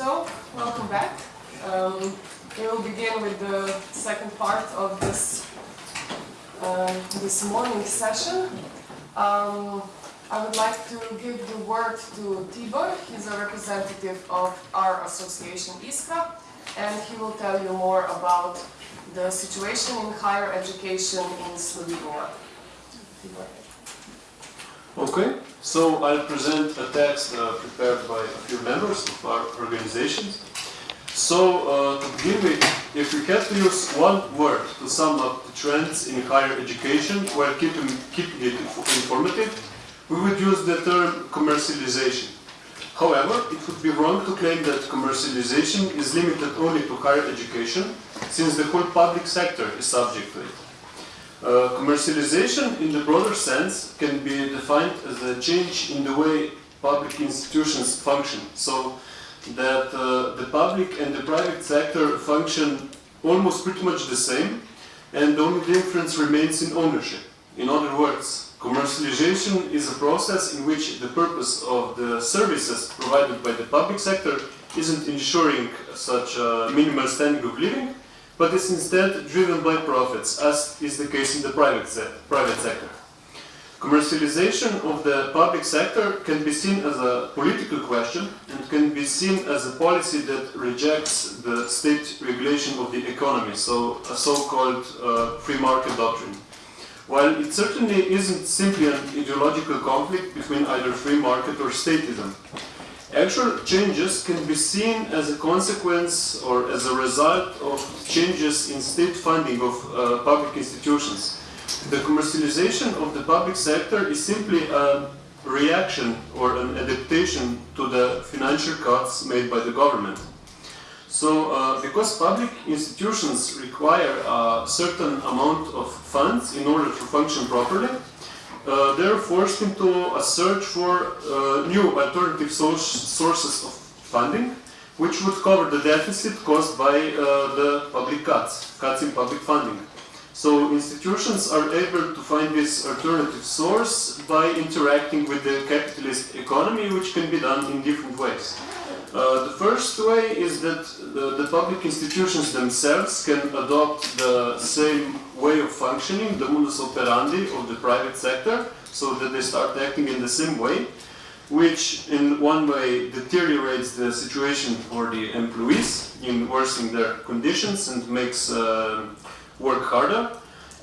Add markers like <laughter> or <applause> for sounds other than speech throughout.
So, welcome back. Um, we will begin with the second part of this uh, this morning session. Um, I would like to give the word to Tibor. He's a representative of our association ISKA, and he will tell you more about the situation in higher education in Slovenia. Tibor. Okay, so I'll present a text uh, prepared by a few members of our organizations. So, uh, to begin with, if we had to use one word to sum up the trends in higher education while keeping, keeping it informative, we would use the term commercialization. However, it would be wrong to claim that commercialization is limited only to higher education, since the whole public sector is subject to it. Uh, commercialization in the broader sense can be defined as a change in the way public institutions function. So that uh, the public and the private sector function almost pretty much the same and the only difference remains in ownership. In other words, commercialization is a process in which the purpose of the services provided by the public sector isn't ensuring such a minimal standard of living, but is instead driven by profits, as is the case in the private, se private sector. Commercialization of the public sector can be seen as a political question and can be seen as a policy that rejects the state regulation of the economy, so a so-called uh, free market doctrine. While it certainly isn't simply an ideological conflict between either free market or statism, Actual changes can be seen as a consequence or as a result of changes in state funding of uh, public institutions. The commercialization of the public sector is simply a reaction or an adaptation to the financial cuts made by the government. So, uh, because public institutions require a certain amount of funds in order to function properly, uh, they're forced into a search for uh, new alternative so sources of funding, which would cover the deficit caused by uh, the public cuts, cuts in public funding. So institutions are able to find this alternative source by interacting with the capitalist economy, which can be done in different ways. Uh, the first way is that the, the, public institutions themselves can adopt the same way of functioning, the modus operandi of the private sector, so that they start acting in the same way, which in one way deteriorates the situation for the employees in worsening their conditions and makes uh, work harder.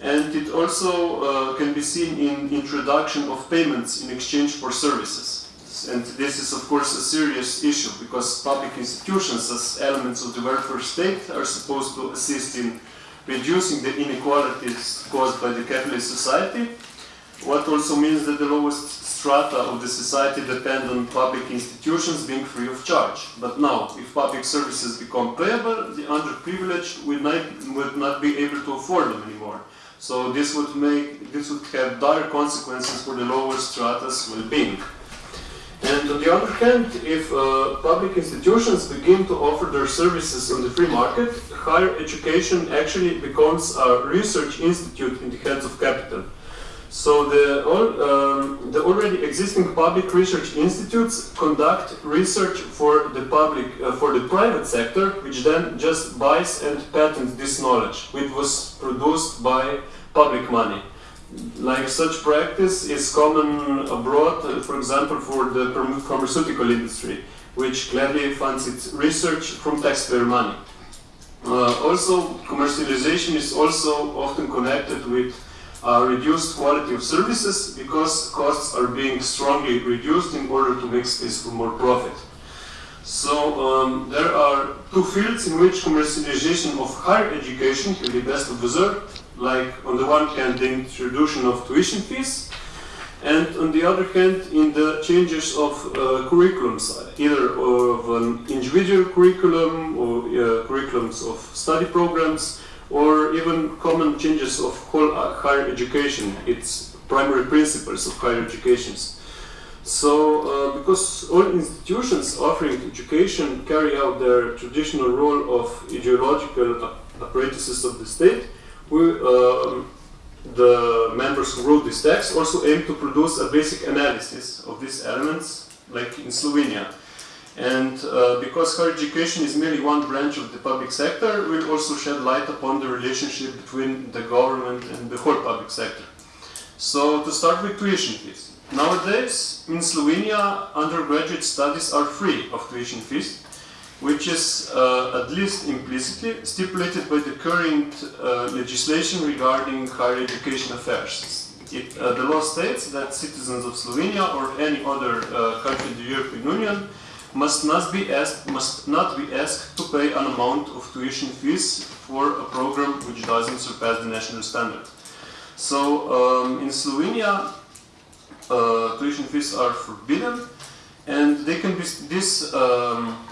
And it also uh, can be seen in introduction of payments in exchange for services. And this is, of course, a serious issue because public institutions, as elements of the welfare state, are supposed to assist in reducing the inequalities caused by the capitalist society. What also means that the lowest strata of the society depend on public institutions being free of charge. But now, if public services become payable, the underprivileged will not, will not be able to afford them anymore. So this would make this would have dire consequences for the lower strata's well-being. And on the other hand, if uh, public institutions begin to offer their services on the free market, higher education actually becomes a research institute in the hands of capital. So the, all, um, the already existing public research institutes conduct research for the public, uh, for the private sector, which then just buys and patents this knowledge, which was produced by public money like such practice is common abroad, uh, for example, for the pharmaceutical industry, which gladly funds its research from taxpayer money. Uh, also, commercialization is also often connected with uh, reduced quality of services because costs are being strongly reduced in order to make space for more profit. So um, there are two fields in which commercialization of higher education can be best observed like on the one hand the introduction of tuition fees, and on the other hand in the changes of uh, curriculums, either of an individual curriculum or uh, curriculums of study programs, or even common changes of whole uh, higher education, its primary principles of higher educations. So, uh, because all institutions offering education carry out their traditional role of ideological apparatuses of the state, we, uh, the members who wrote this text also aim to produce a basic analysis of these elements, like in Slovenia. And uh, because higher education is merely one branch of the public sector, we'll also shed light upon the relationship between the government and the whole public sector. So to start with tuition fees. Nowadays, in Slovenia, undergraduate studies are free of tuition fees, which is uh, at least implicitly stipulated by the current uh, legislation regarding higher education affairs. It, uh, the law states that citizens of Slovenia or any other uh, country in the European Union must not be asked must not be asked to pay an amount of tuition fees for a program which doesn't surpass the national standard. So um, in Slovenia, uh, tuition fees are forbidden, and they can be this. Um,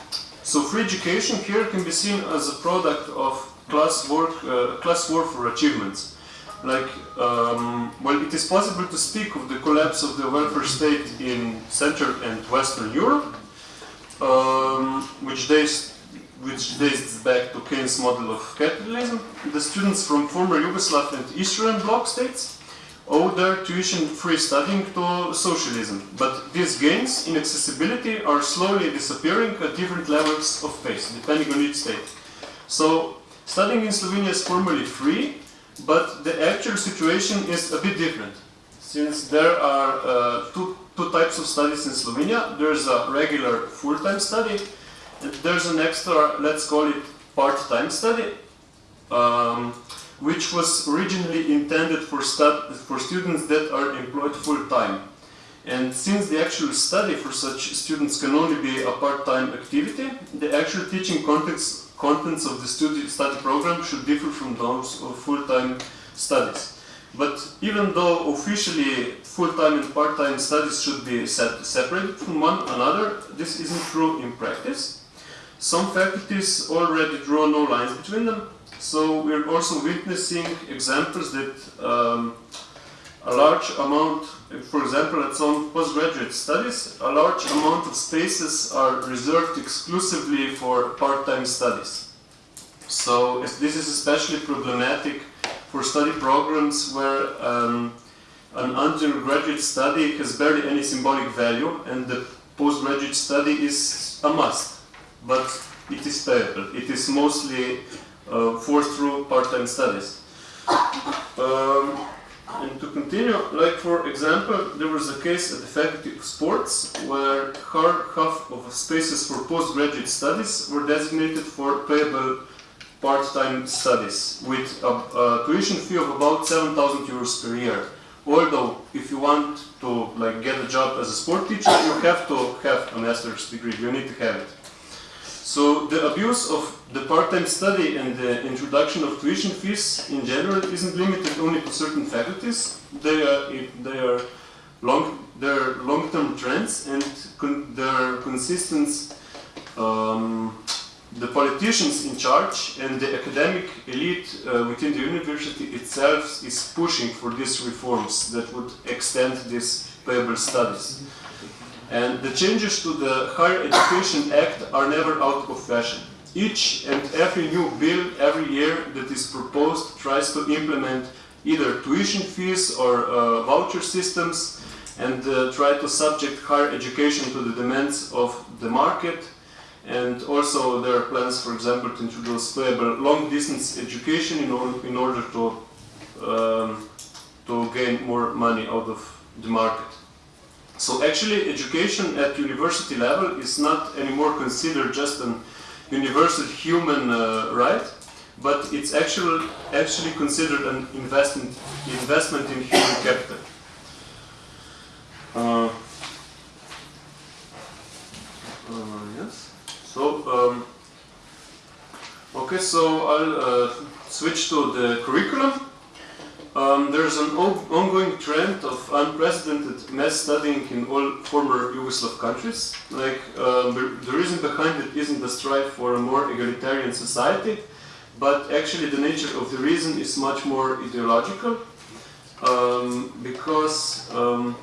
so free education here can be seen as a product of class work, uh, class war for achievements. Like, um, well, it is possible to speak of the collapse of the welfare state in Central and Western Europe, um, which dates which dates back to Keynes' model of capitalism. The students from former Yugoslav and Eastern Bloc states their tuition-free studying to socialism, but these gains in accessibility are slowly disappearing at different levels of pace, depending on each state. So, studying in Slovenia is formally free, but the actual situation is a bit different. Since there are uh, two, two types of studies in Slovenia, there's a regular full-time study, and there's an extra, let's call it part-time study, um, which was originally intended for, for students that are employed full-time. And since the actual study for such students can only be a part-time activity, the actual teaching contents, contents of the study, study program should differ from those of full-time studies. But even though officially full-time and part-time studies should be set, separated from one another, this isn't true in practice. Some faculties already draw no lines between them, so we're also witnessing examples that um, a large amount, for example, at some postgraduate studies, a large amount of spaces are reserved exclusively for part-time studies. So this is especially problematic for study programs where um, an undergraduate study has barely any symbolic value and the postgraduate study is a must, but it is payable. It is mostly uh, forced through part-time studies. Um, and to continue, like for example, there was a case at the Faculty of Sports where half of spaces for postgraduate studies were designated for payable part-time studies with a, a, tuition fee of about 7,000 euros per year. Although, if you want to like get a job as a sport teacher, you have to have a master's degree. You need to have it. So the abuse of the part-time study and the introduction of tuition fees in general isn't limited only to certain faculties. They are, they are long, they're long-term trends and con they're consistent. Um, the politicians in charge and the academic elite uh, within the university itself is pushing for these reforms that would extend these payable studies. And the changes to the Higher Education Act are never out of fashion. Each and every new bill every year that is proposed tries to implement either tuition fees or uh, voucher systems and uh, try to subject higher education to the demands of the market. And also there are plans, for example, to introduce payable long-distance education in, or in order to, um, to gain more money out of the market. So actually education at university level is not anymore considered just an universal human uh, right, but it's actually, actually considered an investment, investment in human capital. Uh, uh, yes. So, um, okay, so I'll uh, switch to the curriculum. Um, there's an ongoing trend of unprecedented mass studying in all former Yugoslav countries. Like, um, the reason behind it isn't the strive for a more egalitarian society, but actually the nature of the reason is much more ideological, um, because um,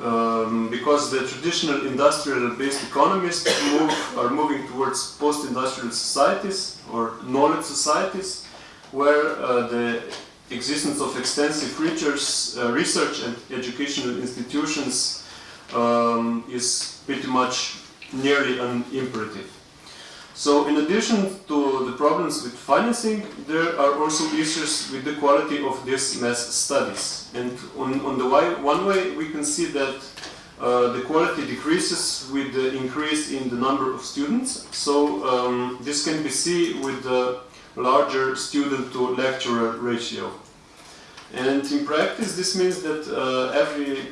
um, because the traditional industrial-based economists move, are moving towards post-industrial societies or knowledge societies, where uh, the existence of extensive research, uh, research and educational institutions um, is pretty much nearly an imperative. So in addition to the problems with financing, there are also issues with the quality of these mass studies. And on, on the way, one way we can see that uh, the quality decreases with the increase in the number of students. So um, this can be seen with the larger student to lecturer ratio. And in practice this means that uh, every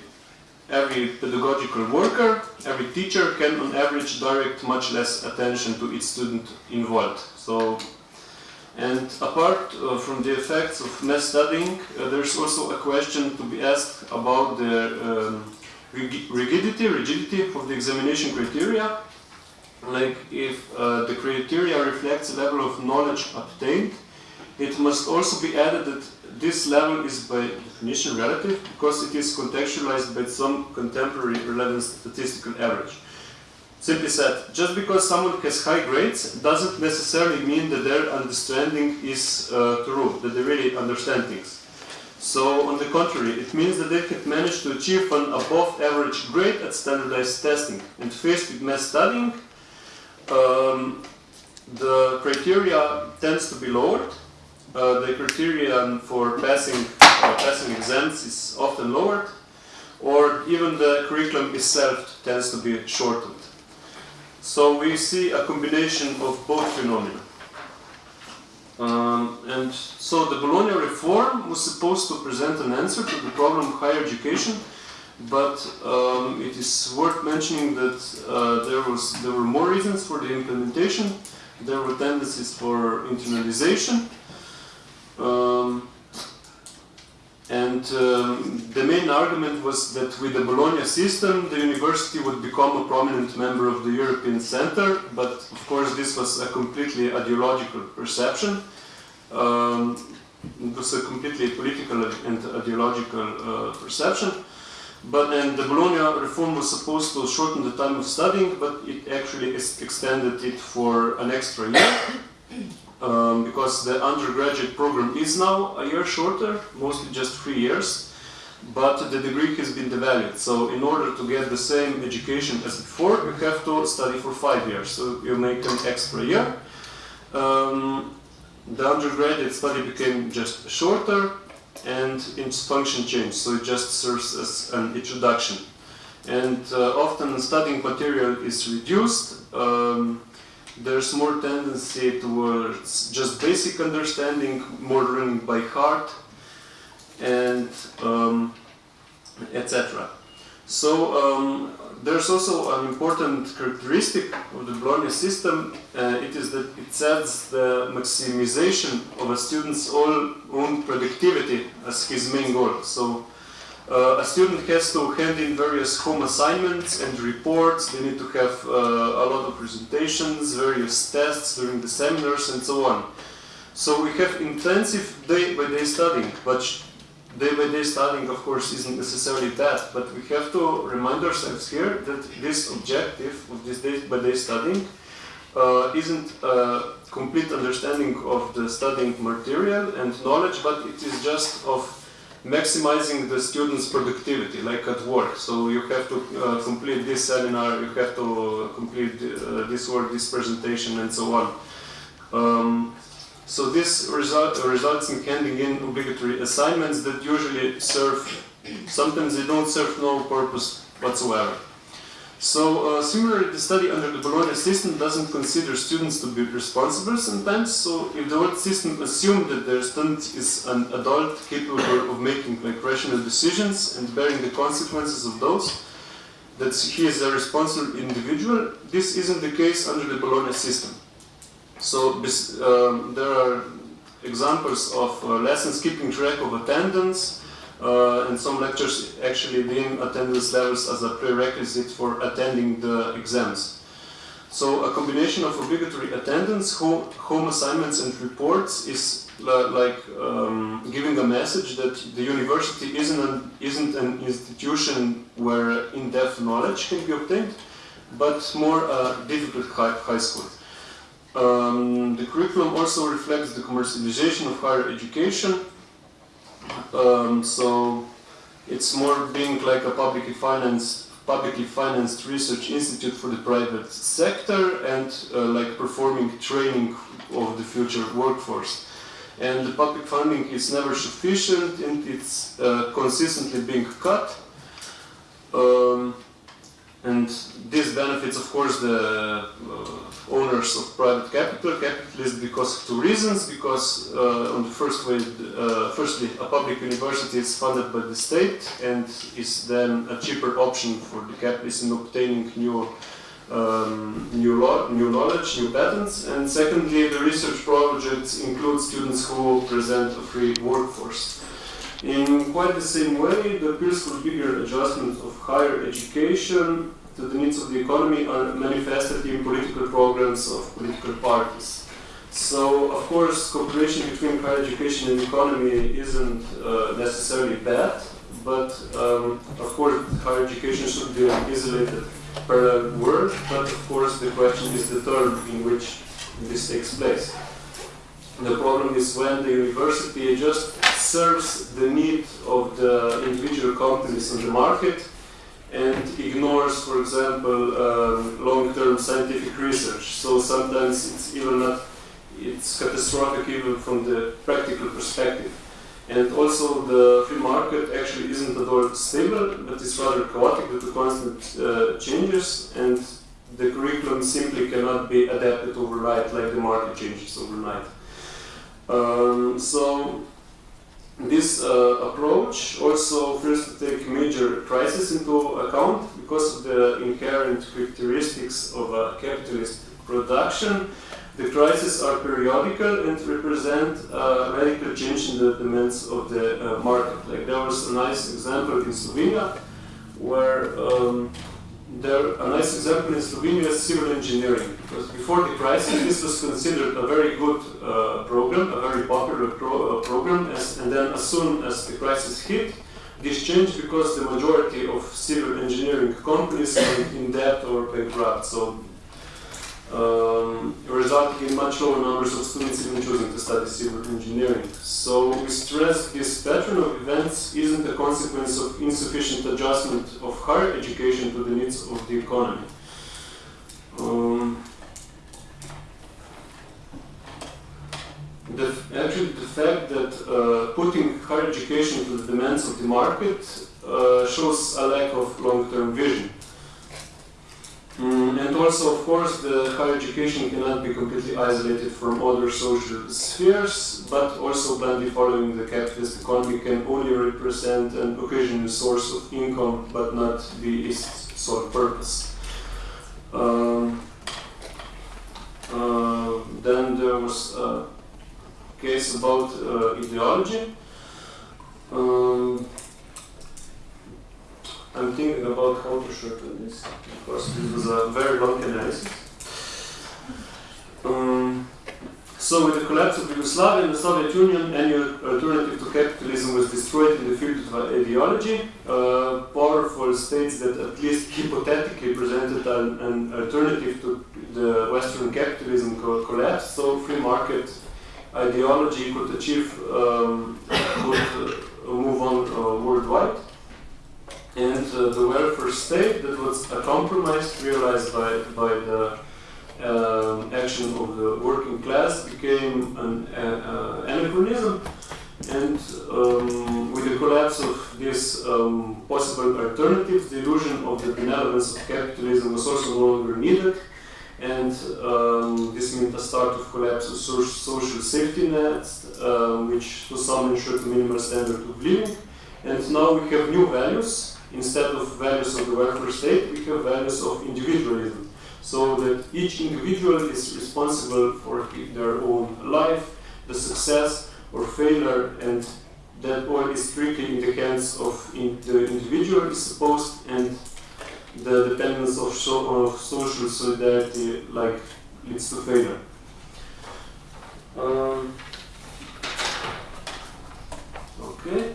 every pedagogical worker, every teacher can on average direct much less attention to each student involved. So, and apart uh, from the effects of mass studying, uh, there's also a question to be asked about the um, rigidity, rigidity of the examination criteria. Like if uh, the criteria reflects a level of knowledge obtained, it must also be added that this level is by definition relative because it is contextualized by some contemporary relevant statistical average. Simply said, just because someone has high grades doesn't necessarily mean that their understanding is uh, true, that they really understand things. So, on the contrary, it means that they have managed to achieve an above average grade at standardized testing. And faced with mass studying, um, the criteria tends to be lowered uh, the criterion for passing uh, passing exams is often lowered, or even the curriculum itself tends to be shortened. So we see a combination of both phenomena. Um, and so the Bologna reform was supposed to present an answer to the problem of higher education, but um, it is worth mentioning that uh, there was there were more reasons for the implementation. There were tendencies for internalization, um, and um, the main argument was that with the Bologna system, the university would become a prominent member of the European Center, but of course this was a completely ideological perception. Um, it was a completely political and ideological uh, perception. But and the Bologna reform was supposed to shorten the time of studying, but it actually ex- extended it for an extra year <coughs> um, because the undergraduate program is now a year shorter, mostly just three years, but the degree has been devalued. So in order to get the same education as before, you have to study for five years. So you make an extra year. Um, the undergraduate study became just shorter and its function changed, so it just serves as an introduction. And uh, often studying material is reduced. Um, there's more tendency towards just basic understanding, more learning by heart, and um, etc. So um, there's also an important characteristic of the Bologna system. Uh, it is that it sets the maximization of a student's own productivity as his main goal. So uh, a student has to hand in various home assignments and reports. They need to have uh, a lot of presentations, various tests during the seminars, and so on. So we have intensive day-by-day studying, but day-by-day studying, of course, isn't necessarily that. But we have to remind ourselves here that this objective of this day-by-day studying uh, isn't a complete understanding of the studying material and knowledge, but it is just of maximizing the student's productivity, like at work. So you have to uh, complete this seminar, you have to complete uh, this work, this presentation, and so on. Um, so this result, results in handing in obligatory assignments that usually serve, sometimes they don't serve no purpose whatsoever. So uh, similarly, the study under the Bologna system doesn't consider students to be responsible sometimes. So if the old system assumed that their student is an adult capable of making like rational decisions and bearing the consequences of those, that he is a responsible individual, this isn't the case under the Bologna system. So um, there are examples of uh, lessons keeping track of attendance, uh, and some lectures actually deem attendance levels as a prerequisite for attending the exams. So a combination of obligatory attendance, ho- home assignments, and reports is like um, giving a message that the university isn't an, isn't an institution where in-depth knowledge can be obtained, but more a difficult high, high school. Um, the curriculum also reflects the commercialization of higher education. Um, so it's more being like a publicly financed publicly financed research institute for the private sector and uh, like performing training of the future workforce. And the public funding is never sufficient and it's uh, consistently being cut. Um, and this benefits, of course, the uh, owners of private capital, capitalists, because of two reasons. Because uh, on the first way, uh, firstly, a public university is funded by the state and is then a cheaper option for the capitalists in obtaining new, um, new, new knowledge, new patents. And secondly, the research projects include students who present a free workforce. In quite the same way, the appeals for bigger adjustment of higher education to the needs of the economy are manifested in political programs of political parties. So, of course, cooperation between higher education and economy isn't uh, necessarily bad, but um, of course, higher education should be an isolated parallel world, but of course, the question is the term in which this takes place. The problem is when the university just serves the need of the individual companies on the market and ignores, for example, um, long-term scientific research. So sometimes it's even not, it's catastrophic even from the practical perspective. And also the free market actually isn't at all stable, but it's rather chaotic due to constant uh, changes and the curriculum simply cannot be adapted overnight like the market changes overnight. Um, so this uh, approach also fails to take major crises into account because of the inherent characteristics of a capitalist production. The crises are periodical and represent a radical change in the demands of the uh, market. Like there was a nice example in Slovenia where um, there, a nice example in Slovenia is civil engineering. Because before the crisis, this was considered a very good uh, program, a very popular pro, uh, program, as, and then as soon as the crisis hit, this changed because the majority of civil engineering companies went in debt or bankrupt. So, um, resulting in much lower numbers of students even choosing to study civil engineering. So we stress this pattern of events isn't a consequence of insufficient adjustment of higher education to the needs of the economy. Um, the, actually, the fact that uh, putting higher education to the demands of the market uh, shows a lack of long-term vision. Mm, and also, of course, the higher education cannot be completely isolated from other social spheres, but also blindly following the capitalist economy can only represent an occasional source of income, but not be its sole purpose. Um, uh, then there was a case about uh, ideology. Um, I'm thinking about how to shorten this because this was a very long analysis. Um, so, with the collapse of Yugoslavia and the Soviet Union, any alternative to capitalism was destroyed in the field of ideology. Uh, powerful states that at least hypothetically presented an, an alternative to the Western capitalism co collapsed. So, free market ideology could achieve, um, could uh, move on uh, worldwide and uh, the welfare state that was a compromise realized by, by the um, action of the working class became an uh, anachronism. And um, with the collapse of these um, possible alternatives the illusion of the benevolence of capitalism was also no longer needed. And um, this meant a start of collapse of so social safety nets uh, which to some ensured a minimal standard of living. And now we have new values instead of values of the welfare state, we have values of individualism. So that each individual is responsible for their own life, the success or failure, and that all is strictly in the hands of in the individual is supposed, and the dependence of, so of social solidarity like leads to failure. Um, okay.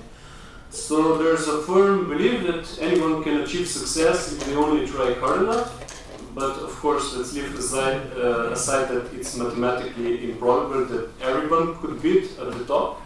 So there's a firm belief that anyone can achieve success if they only try hard enough. But of course, let's leave aside, uh, aside that it's mathematically improbable that everyone could beat at the top.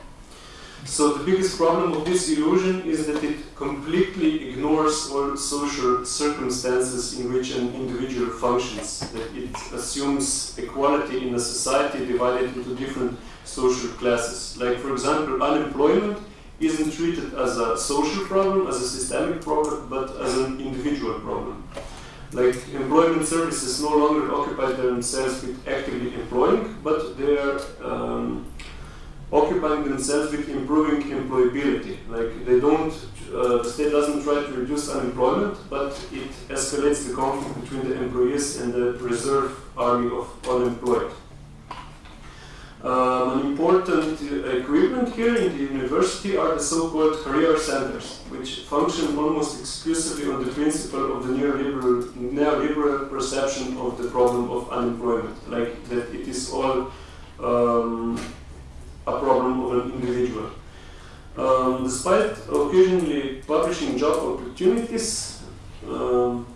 So the biggest problem of this illusion is that it completely ignores all social circumstances in which an individual functions. That it assumes equality in a society divided into different social classes. Like for example, unemployment isn't treated as a social problem, as a systemic problem, but as an individual problem. Like employment services no longer occupy themselves with actively employing, but they are um, occupying themselves with improving employability. Like they don't, uh, the state doesn't try to reduce unemployment, but it escalates the conflict between the employees and the reserve army of unemployed. Um, an important uh, equipment here in the university are the so-called career centers, which function almost exclusively on the principle of the neoliberal, neoliberal perception of the problem of unemployment, like that it is all um, a problem of an individual. Um, despite occasionally publishing job opportunities, um,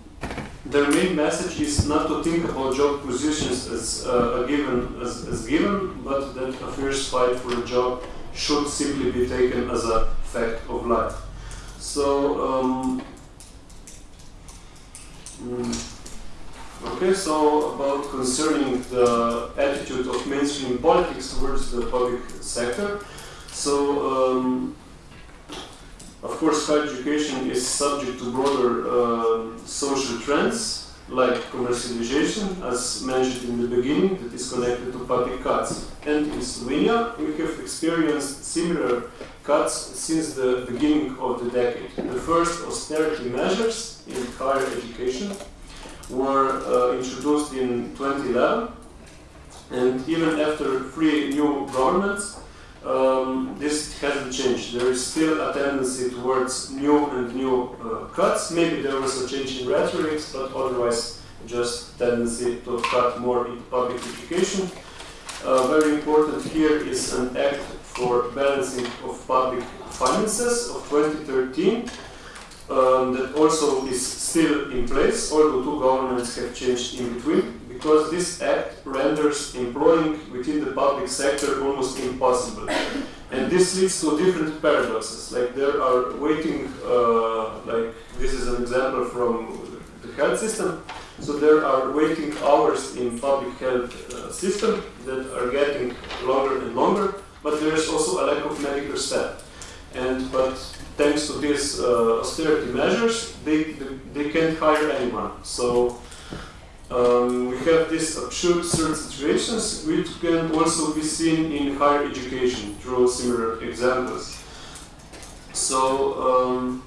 their main message is not to think about job positions as uh, a given, as, as given, but that a fierce fight for a job should simply be taken as a fact of life. So, um, mm, okay, so about concerning the attitude of mainstream politics towards the public sector. So, um, of course, higher education is subject to broader uh, social trends like commercialization, as mentioned in the beginning, that is connected to public cuts. And in Slovenia, we have experienced similar cuts since the beginning of the decade. The first austerity measures in higher education were uh, introduced in 2011, and even after three new governments, um, this hasn't changed. There is still a tendency towards new and new uh, cuts. Maybe there was a change in rhetoric, but otherwise just tendency to cut more in public education. Uh, very important here is an act for balancing of public finances of 2013 um, that also is still in place, although two governments have changed in between, because this act renders employing within the public sector almost impossible. And this leads to different paradoxes, like there are waiting, uh, like this is an example from the health system, so there are waiting hours in public health uh, system that are getting longer and longer, but there is also a lack of medical staff. And but thanks to these uh, austerity measures, they, they, they can't hire anyone. So um, we have these absurd situations which can also be seen in higher education through similar examples. So um,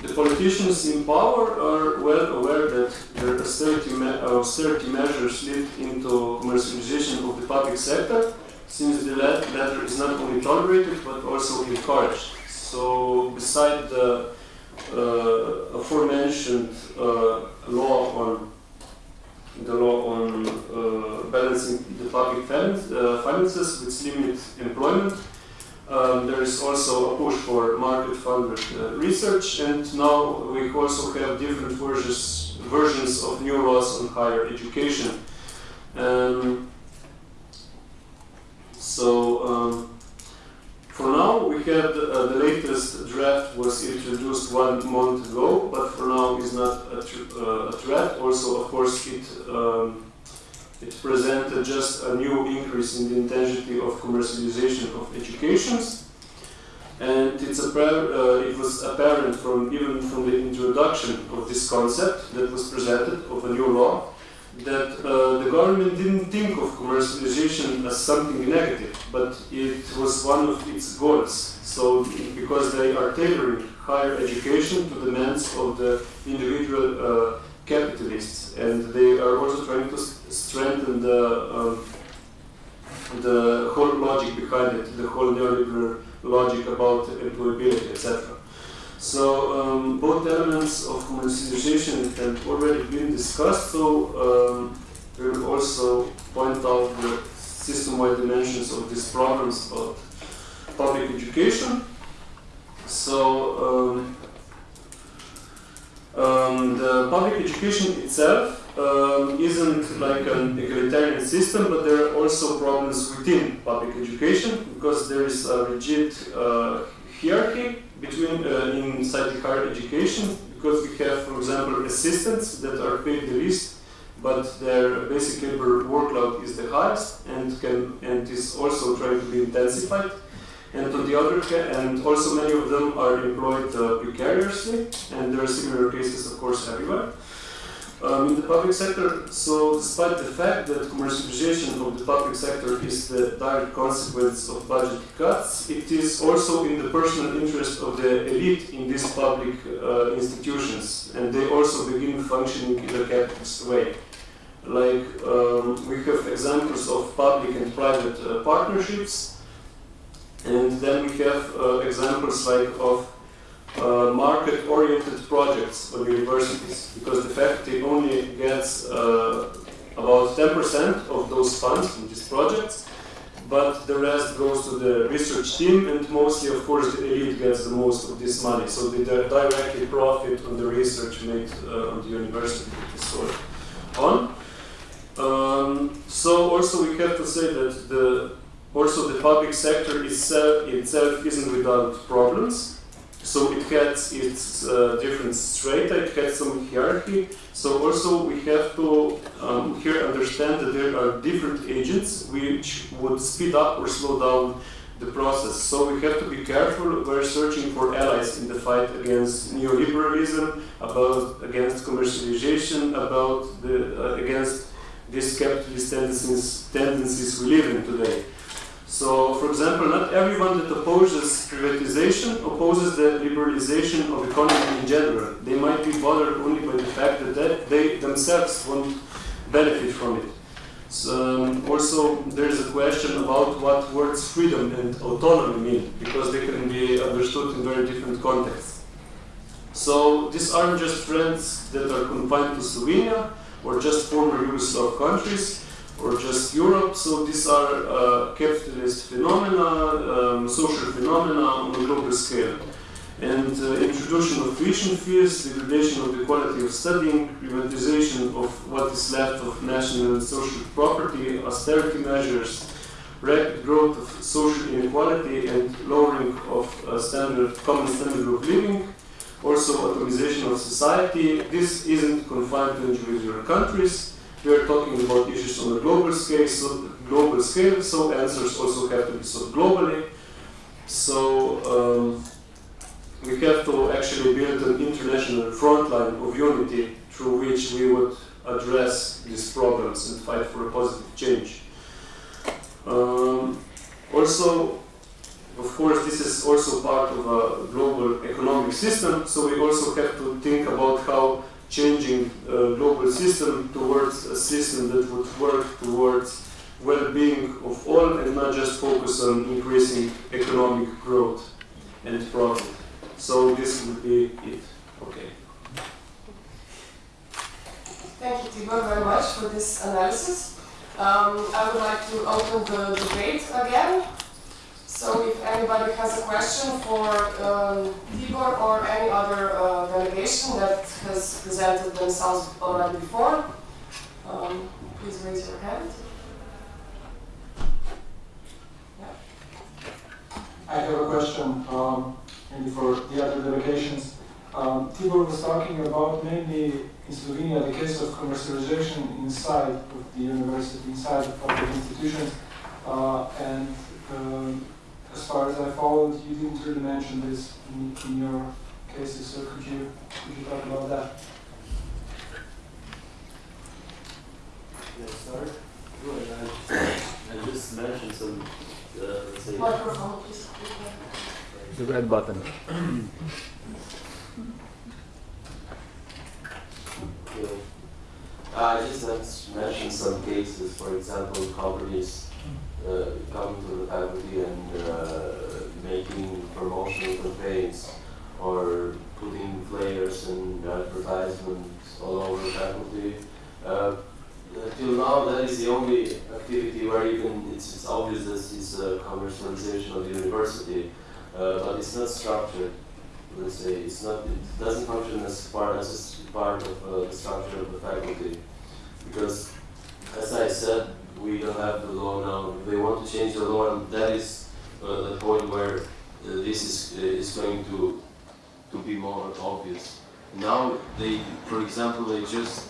the politicians in power are well aware that their austerity, me austerity measures lead into commercialization of the public sector, since the latter is not only tolerated but also encouraged. So beside the uh, aforementioned uh, law on the law on uh, balancing the public uh, finances which limit employment. Um, there is also a push for market-funded uh, research, and now we also have different versions, versions of new laws on higher education. Um, so um, for now, we had uh, the latest draft was introduced one month ago, but for now is not a, uh, a draft. Also, of course, it um, it presented just a new increase in the intensity of commercialization of educations, and it's uh, it was apparent from even from the introduction of this concept that was presented of a new law that uh, the government didn't think of commercialization as something negative, but it was one of its goals. So, because they are tailoring higher education to the demands of the individual uh, capitalists, and they are also trying to strengthen the um, the whole logic behind it, the whole neoliberal logic about employability, etc. So um, both elements of commercialization have already been discussed, so um, we will also point out the system-wide dimensions of these problems about public education. So um, um, the public education itself um, isn't like an egalitarian system, but there are also problems within public education because there is a rigid uh, hierarchy between uh, inside higher education because we have, for example, assistants that are paid the least, but their basic labor workload is the highest and can and is also trying to be intensified. And on the other hand, and also many of them are employed uh, precariously, and there are similar cases, of course, everywhere. Um, in the public sector, so despite the fact that commercialization of the public sector is the direct consequence of budget cuts, it is also in the personal interest of the elite in these public uh, institutions, and they also begin functioning in a capitalist way. Like um, we have examples of public and private uh, partnerships, and then we have uh, examples like of uh, market-oriented projects on universities because the faculty only gets uh, about 10% of those funds from these projects, but the rest goes to the research team and mostly, of course, the elite gets the most of this money. So they directly profit on the research made uh, on the university so on. Um, so also we have to say that the also the public sector itself, itself isn't without problems. So it has its uh, different strata, it has some hierarchy. So also we have to um, here understand that there are different agents which would speed up or slow down the process. So we have to be careful. We're searching for allies in the fight against neoliberalism, about against commercialization, about the uh, against these capitalist tendencies tendencies we live in today. So, for example, not everyone that opposes privatization opposes the liberalization of economy in general. They might be bothered only by the fact that they, themselves won't benefit from it. So, um, also, there is a question about what words freedom and autonomy mean, because they can be understood in very different contexts. So, these aren't just trends that are confined to Slovenia or just former Yugoslav countries or just Europe. So these are uh, capitalist phenomena, um, social phenomena on a global scale. And uh, introduction of tuition fees, degradation of the quality of studying, privatization of what is left of national and social property, austerity measures, rapid growth of social inequality and lowering of uh, standard, common standard of living, also atomization of society. This isn't confined to individual countries we are talking about issues on a global scale, so global scale, so answers also have to be solved globally. So um, we have to actually build an international front line of unity through which we would address these problems and fight for a positive change. Um, also, of course, this is also part of a global economic system, so we also have to think about how changing uh, global system towards a system that would work towards well-being of all and not just focus on increasing economic growth and profit. So this would be it. Okay. Thank you, Tibor, very much for this analysis. Um, I would like to open the debate again. So if anybody has a question for um, Tibor or any other uh, delegation that has presented themselves already before, um, please raise your hand. I have a question, um, maybe for the other delegations. Um, Tibor was talking about mainly in Slovenia the case of commercialization inside of the university, inside of public institutions, uh, and um, as far as I followed, you didn't really mention this in, in your cases, so could you, could you talk about that? Yes, I start? Good. I, I just mentioned some, uh, let's say, Microphone, please. The red button. you know, I just mentioned some cases, for example, companies uh, coming to the faculty and uh, making promotional campaigns or putting flyers and advertisements all over the faculty. Uh, till now, that is the only activity where even it's, it's obvious that it's a commercialization of the university, but it's not structured. Let's say it's not. It doesn't function as part as part of uh, the structure of the faculty. because, as I said, we don't have the law now. They want to change the law, and that is uh, the point where uh, this is uh, is going to to be more obvious. Now they, for example, they just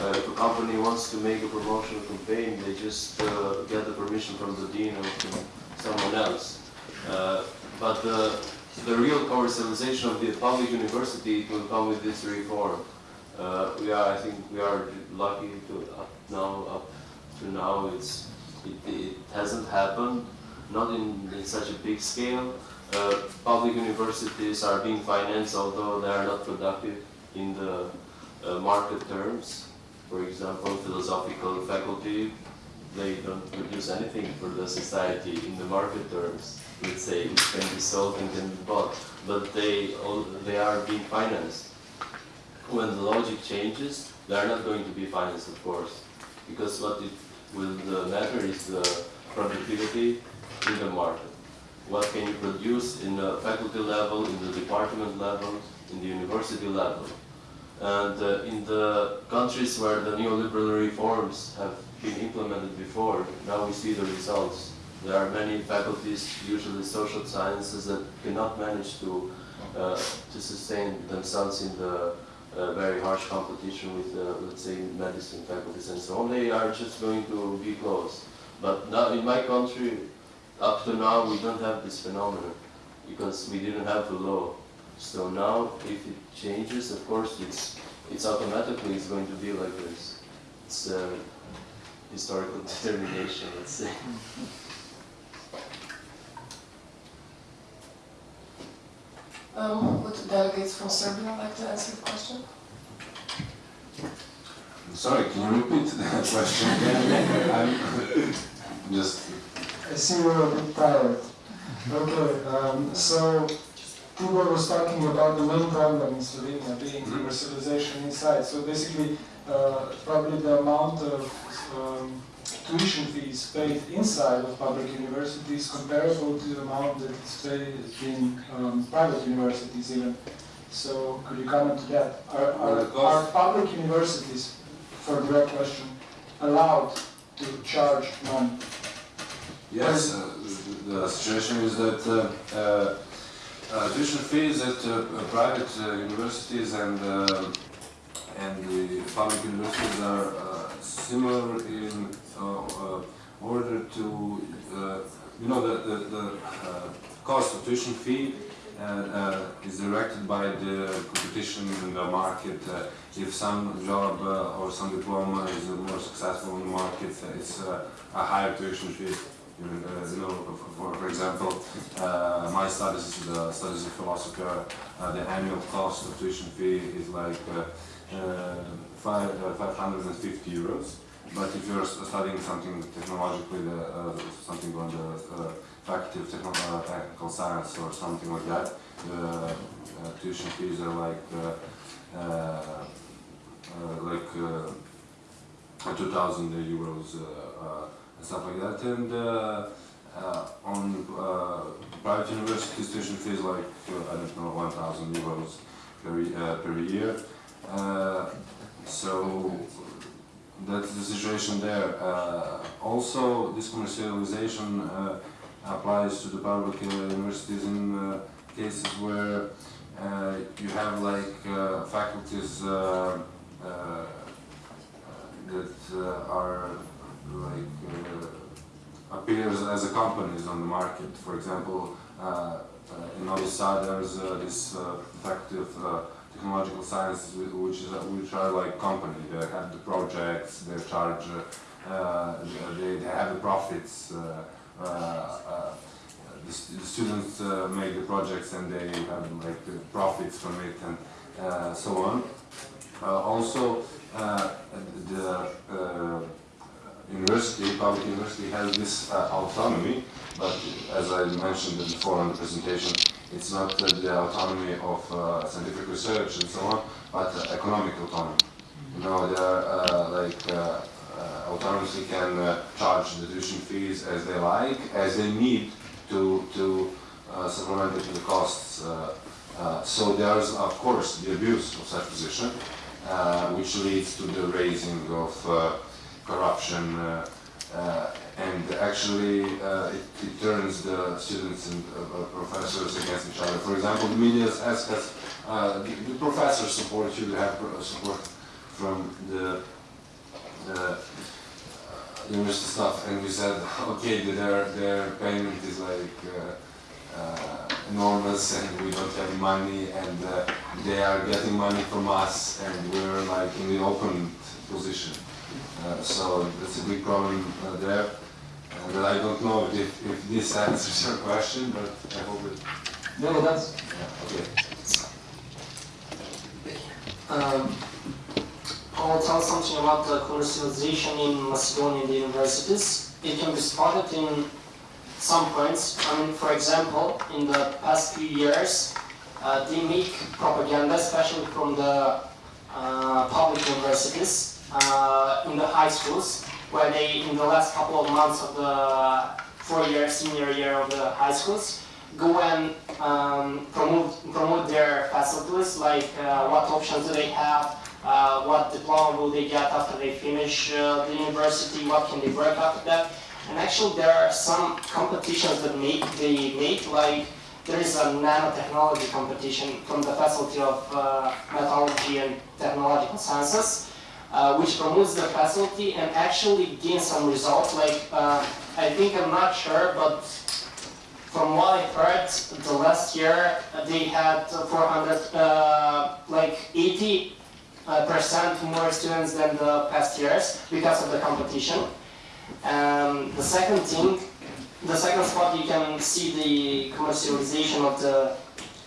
uh, if a company wants to make a promotional campaign, they just uh, get the permission from the dean or from someone else. Uh, but the, the real commercialization of the public university will come with this reform. We are, I think, we are lucky to up now, up now, it's it, it hasn't happened, not in, in such a big scale. Uh, public universities are being financed, although they are not productive in the uh, market terms. For example, philosophical faculty, they don't produce anything for the society in the market terms. Let's say it can be sold and can be bought, but they all, they are being financed. When the logic changes, they are not going to be financed, of course, because what it will uh, matter is the productivity in the market. What can you produce in the faculty level, in the department level, in the university level? And uh, in the countries where the neoliberal reforms have been implemented before, now we see the results. There are many faculties, usually social sciences, that cannot manage to, uh, to sustain themselves in the uh, very harsh competition with, uh, let's say, medicine faculties and so on. They are just going to be closed. But now in my country, up to now, we don't have this phenomenon because we didn't have the law. So now, if it changes, of course, it's it's automatically it's going to be like this. It's uh, historical <laughs> determination, let's say. Um, would the delegates from Serbia like to answer the question? Sorry, can you repeat that <laughs> question again? I'm <laughs> just, I see you're a bit tired. Okay, um, so Tibor was talking about the main problem in Slovenia being commercialization inside. So basically, uh, probably the amount of um, tuition fees paid inside of public universities comparable to the amount that is paid in um, private universities even. So could you comment to that? Are, are, are public universities, for a direct question, allowed to charge money? yes, uh, the the situation is that uh, uh, uh, tuition fees at uh, private uh, universities and um, and the public universities are uh, similar in uh, uh, order to, uh, you know, the, the, the uh, cost of tuition fee uh, uh, is directed by the competition in the market. Uh, if some job uh, or some diploma is uh, more successful in the market, uh, it's uh, a higher tuition fee. You know, uh, you know, for, for example, uh, my studies, the studies of philosophy, uh, the annual cost of tuition fee is like uh, uh, five, uh, 550 euros. But if you're studying something technologically, uh, something on the uh, faculty of techno uh, technical science or something like that, the uh, tuition fees are like uh, uh, like uh, 2,000 euros and stuff like that. And on private universities, tuition fees like I don't know 1,000 euros per, per year. So that's the situation there. Uh, also, this commercialization uh, applies to the public uh, universities in uh, cases where uh, you have like faculties that are like appears as a companies on the market. For example, in Novi Sad there's this faculty of technological sciences which is which are like company. They have the projects, they charge, uh, they, they have the profits. Uh, uh, uh, the, the students uh, make the projects and they have like the profits from it and so on. Also, the university, public university, has this autonomy, but as I mentioned before on the presentation, it's not uh, the autonomy of uh, scientific research and so on, but uh, economic autonomy. You know, they are uh, like uh, uh, autonomously can uh, charge the tuition fees as they like, as they need to to uh, supplement it to the costs. Uh, uh, so there's of course the abuse of such position, uh, which leads to the raising of uh, corruption uh, uh, and actually uh, it, it turns the students and uh, uh, professors against each other. For example, the media has, has uh, the, the professors support you, have support from the, the uh, university staff, and we said, <laughs> okay, their, their payment is like uh, uh, enormous and we don't have money and uh, they are getting money from us and we're like in the open position. Uh, so that's a big problem uh, there. But I don't know if, if this answers your question, but I hope it. No, that's, Yeah, okay. um, I will tell something about the commercialization in Macedonian universities. It can be spotted in some points. I mean, for example, in the past few years, uh, they make propaganda, especially from the uh, public universities, uh, in the high schools, where they, in the last couple of months of the four-year senior year of the high schools, go and um, promote promote their facilities, like uh, what options do they have, uh, what diploma will they get after they finish uh, the university, what can they work after that. And actually, there are some competitions that make they make like there is a nanotechnology competition from the Faculty of uh, Metallurgy and Technological Sciences, uh, which promotes the faculty and actually gains some results. Like uh, I think I'm not sure, but from what I heard, the last year uh, they had uh, 400, uh, like 80 uh, percent more students than the past years because of the competition. Um, the second thing, the second spot you can see the commercialization of the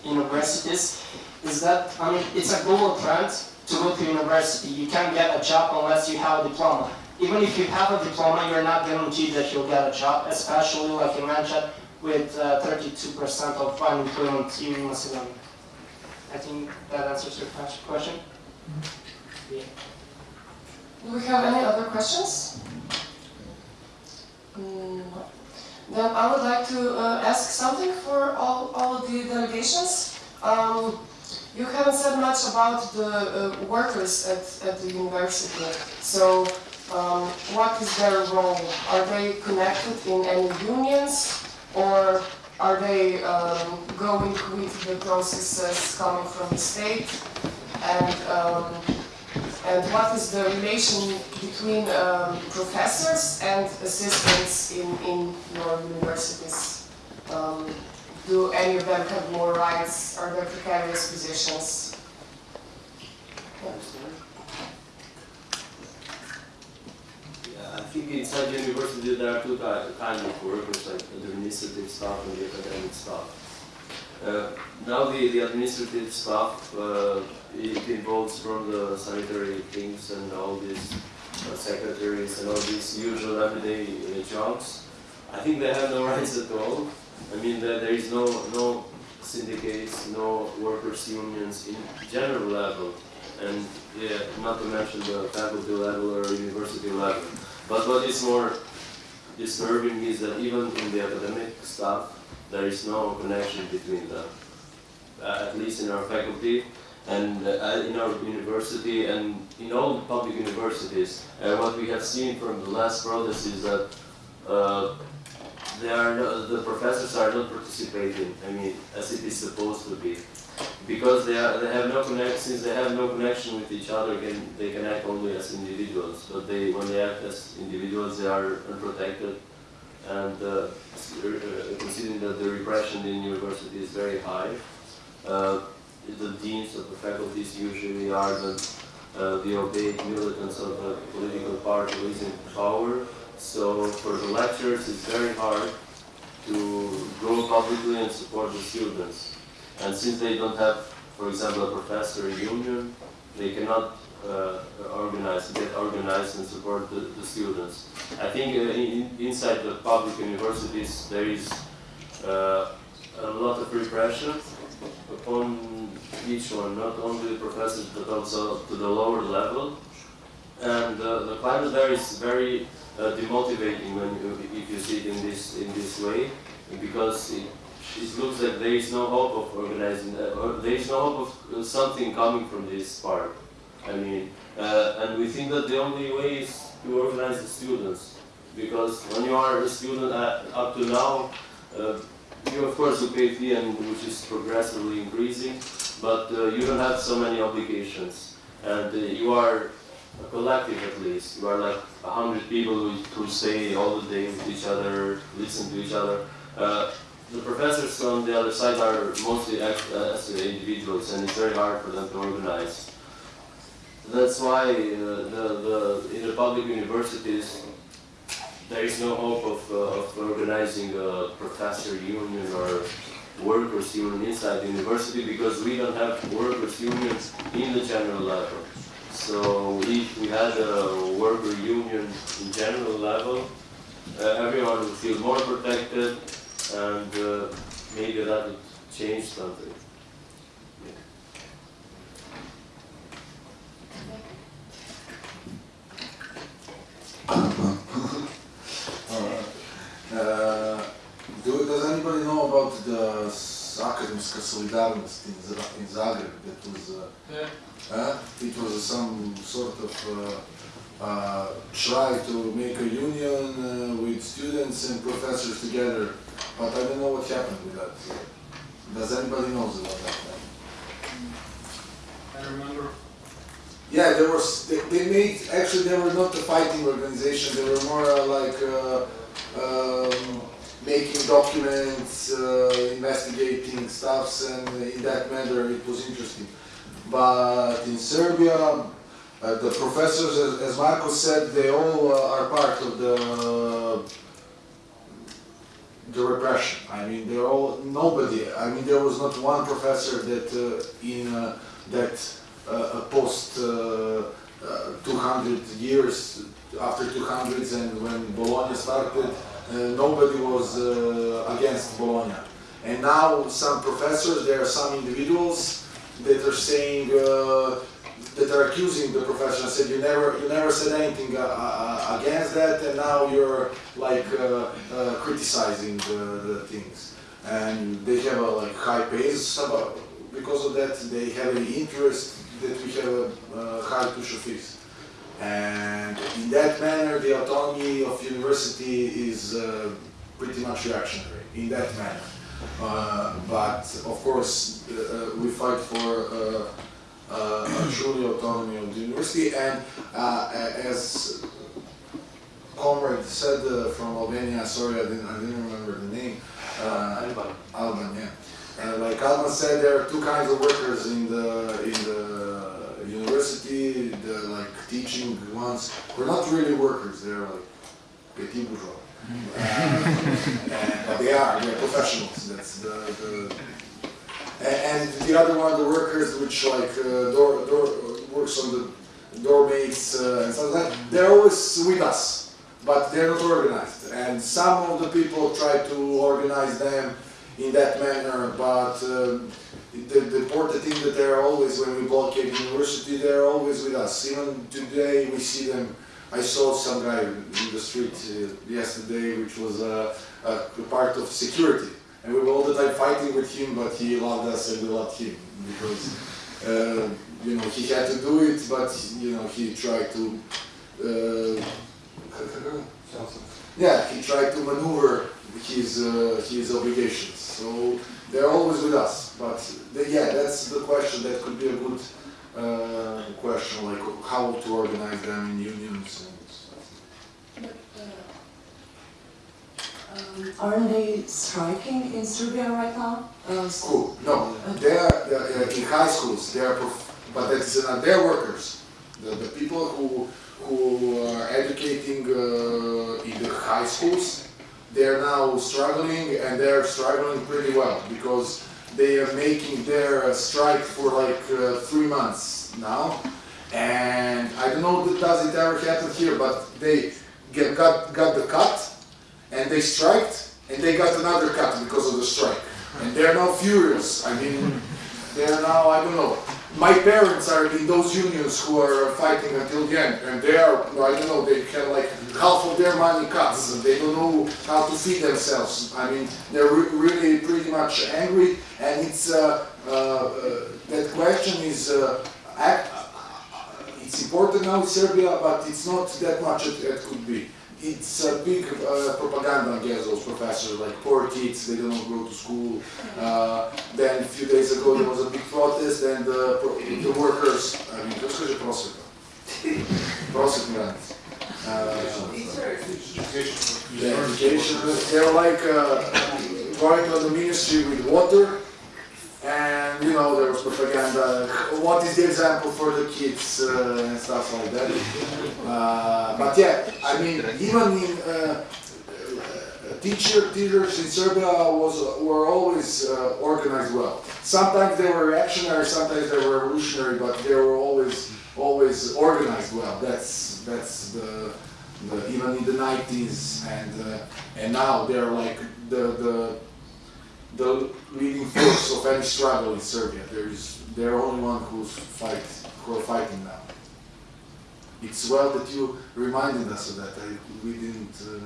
universities is that I mean it's a global trend to go to university. You can't get a job unless you have a diploma. Even if you have a diploma, you're not guaranteed that you'll get a job, especially like you mentioned with uh, 32% of unemployment in Macedonia. I think that answers your ques- question. Yeah. Do we have any other questions? Mm. Then I would like to uh, ask something for all, all the delegations. Um, you haven't said much about the uh, workers at, at the university. So, um, what is their role? Are they connected in any unions, or are they um, going with the processes coming from the state? And um, and what is the relation between um, professors and assistants in, in your universities? Do any of them have more rights? Are there precarious positions? Yeah, I think inside the university there are two kinds of workers, like the administrative staff and the academic staff. Uh, now the, the administrative staff, uh, it involves from the sanitary things and all these uh, secretaries and all these usual everyday uh, jobs. I think they have no rights at all. I mean, there, is no, no syndicates, no workers' unions in general level. And yeah, not to mention the faculty level or university level. But what is more disturbing is that even in the academic staff, there is no connection between them. Uh, at least in our faculty and uh, in our university and in all public universities. Uh, what we have seen from the last protest is that uh, they are no, the professors are not participating. I mean, as it is supposed to be, because they are they have no connection. Since they have no connection with each other, can, they can act only as individuals. But they when they act as individuals, they are unprotected. And uh, uh, considering that the repression in university is very high, uh, the deans of the faculties usually are the uh, the obeyed militants of the political party who is in power. So for the lecturers, it's very hard to go publicly and support the students. And since they don't have, for example, a professor union, they cannot uh, organize, get organized and support the, the students. I think uh, in, inside the public universities there is uh, a lot of repression upon each one, not only the professors but also to the lower level. And uh, the climate there is very uh, demotivating when you, if you see it in this in this way, because it, it looks like there is no hope of organizing, uh, or there is no hope of uh, something coming from this part. I mean, uh, and we think that the only way is to organize the students, because when you are a student uh, up to now, uh, you of course you pay fee and which is progressively increasing, but you don't have so many obligations, and you are a collective at least. You are like a hundred people who, who stay all the day with each other, listen to each other. Uh, the professors on the other side are mostly act as individuals, and it's very hard for them to organize. That's why uh, the, the, in the public universities, there is no hope of, uh, of organizing a professor union or workers union inside the university because we don't have workers unions in the general level. So if we had a worker union in general level, uh, everyone would feel more protected and uh, maybe that would change something. <coughs> Uh, do, does anybody know about the Akademska Solidarnost in, in Zagreb? That was, uh, Yeah. uh, it was some sort of uh, uh, try to make a union uh, with students and professors together, but I don't know what happened with that. Does anybody knows about that? I remember. Yeah, there was. They, they made actually they were not a fighting organization. They were more uh, like uh, um, making documents, uh, investigating stuffs, and in that matter it was interesting. But in Serbia, uh, the professors, as, as Marco said, they all uh, are part of the the repression. I mean, they're all nobody. I mean, there was not one professor that uh, in uh, that post uh, uh, 200 years after 200s and when Bologna started, nobody was uh, against Bologna. And now some professors, there are some individuals that are saying uh, that are accusing the professor I said you never you never said anything uh, uh, against that and now you're like uh, uh, criticizing the, the things and they have a like high about because of that they have an interest that we have a uh, high tuition fees and in that manner the autonomy of university is uh, pretty much reactionary in that manner uh, but of course uh, we fight for uh, uh, a truly autonomy of the university and uh, as comrade said uh, from Albania, sorry I didn't, I didn't remember the name, uh, Alban, yeah. Like Alban said, there are two kinds of workers in the in the university. The like teaching ones. We're not really workers. They're like petit bourgeois. Uh, but they are. They're professionals. That's the, the and, the other one, the workers, which like uh, door door works on the doormates uh, and stuff like that. They're always with us, but they're not organized. And some of the people try to organize them in that manner, but um, the, the important thing that they're always, when we blockade the university, they're always with us. Even today, we see them. I saw some guy in the street uh, yesterday, which was uh, a part of security, and we were all the time fighting with him, but he loved us and we loved him because uh, you know he had to do it, but you know he tried to. Uh, <laughs> yeah, he tried to maneuver his uh, his obligations. So they're always with us. But the, yeah, that's the question. That could be a good uh, question, like how to organize them in unions and stuff. Um, aren't they striking in Serbia right now? Uh, s- Cool. No, they are, they are in high schools. They are, prof- but that's not their workers. The, the people who who are educating uh, in the high schools, they are now struggling, and they are struggling pretty well because they are making their uh, strike for like uh, three months now. And I don't know does it ever happen here, but they get got got the cut, and they striked, and they got another cut because of the strike. And they're now furious. I mean, they're now, I don't know. My parents are in those unions who are fighting until the end, and they are, I don't know, they can like half of their money cuts, and they don't know how to feed themselves. I mean, they're re- really pretty much angry, and it's, uh, uh, uh, that question is uh, it's important now in Serbia, but it's not that much it, it could be. It's a big uh, propaganda against those professors, like poor kids, they don't go to school. Uh, then a few days ago there was a big protest and uh, pro- the workers, I mean, kako se kaže prosveta? <laughs> Prosvetni radnici. Uh, the education, they're like uh, going to the ministry with water and you know there was propaganda. What is the example for the kids uh, and stuff like that? <laughs> Uh, but yeah, I mean, even in uh, uh, teacher teachers in Serbia was were always uh, organized well. Sometimes they were reactionary, sometimes they were revolutionary, but they were always always organized well. That's that's the, the even in the 90s and uh, and now they're like the the the leading force of any struggle in Serbia. There is they're only one who's fight who are fighting now. It's well that you reminded us of that. I, we didn't uh,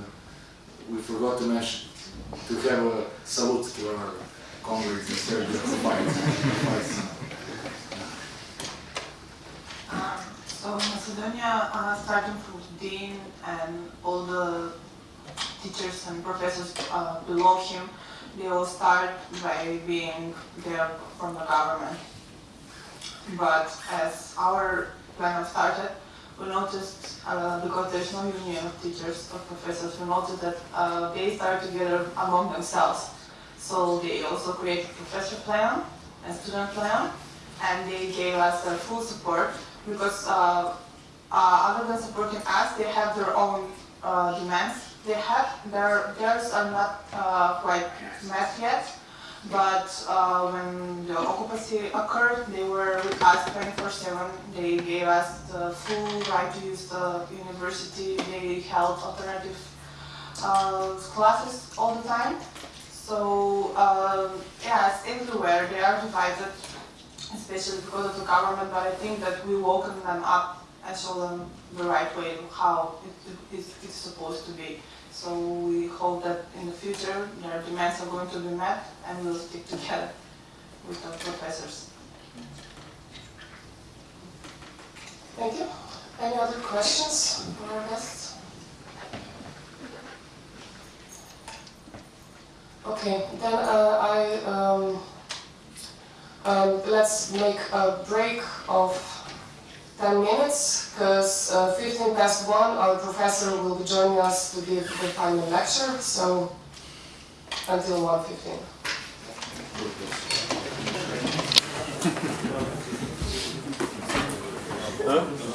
we forgot to mention to have a salute to our comrades in Serbia who fight. fight. Um, so Macedonia, uh, starting from dean and all the teachers and professors uh, below him, they will start by being there from the government. But as our plenum started, we noticed, uh, because there's no union of teachers or professors, we noticed that uh, they start together among themselves. So they also created a professor plenum and student plenum, and they gave us their full support because uh, uh, other than supporting us, they have their own uh, demands. They have their theirs are not uh, quite met yet, but uh, when the occupancy occurred, they were with us 24/7. They gave us the full right to use the university. They held alternative uh, classes all the time. So um, yes, everywhere they are divided especially because of the government, but I think that we welcome them up and show them the right way how it, it, it's supposed to be. So we hope that in the future their demands are going to be met and we'll stick together with the professors. Thank you. Any other questions for our guests? Okay, then uh, I um, um, let's make a break of 10 minutes because uh, 15 past 1 our professor will be joining us to give the final lecture so until 1.15. Huh?